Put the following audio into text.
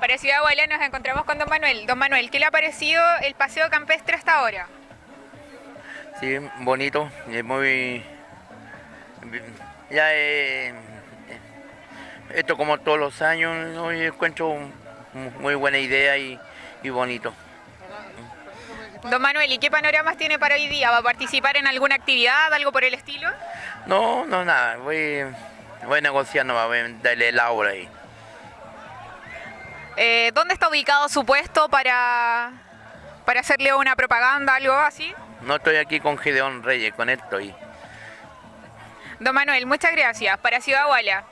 Para Ciudad nos encontramos con Don Manuel. Don Manuel, ¿qué le ha parecido el paseo campestre hasta ahora? Sí, bonito, es muy... Ya eh, esto como todos los años, ¿no? yo encuentro muy buena idea y, y bonito. Don Manuel, ¿y qué panoramas tiene para hoy día? ¿Va a participar en alguna actividad, algo por el estilo? No, no, nada, voy, voy negociando, voy a darle la obra ahí. Eh, ¿Dónde está ubicado su puesto para, para hacerle una propaganda, algo así? No estoy aquí con Gedeón Reyes, con él estoy. Don Manuel, muchas gracias. Para Ciudad Guala.